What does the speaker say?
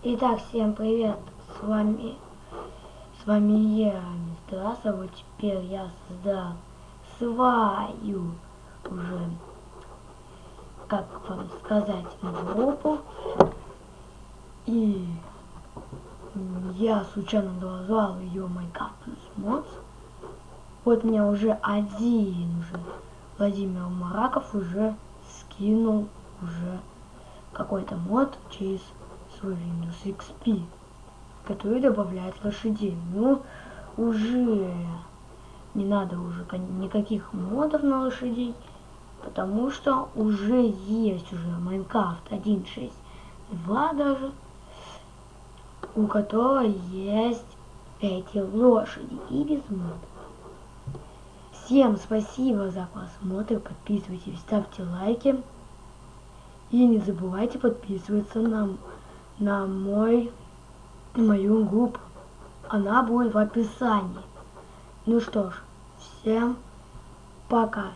Итак, всем привет, с вами, с вами я, Мистер вот теперь я создал свою уже, как вам сказать, группу, и я случайно назвал ее Майнкрафт плюс мод. Вот мне уже один уже Владимир Мараков уже скинул уже какой-то мод через свой Windows XP, который добавляет лошадей. Ну, уже не надо уже никаких модов на лошадей, потому что уже есть уже Майнкрафт 1.6.2 даже, у которого есть эти лошади и без модов. Всем спасибо за просмотр, подписывайтесь, ставьте лайки. И не забывайте подписываться на на мой мою группу. Она будет в описании. Ну что ж, всем пока.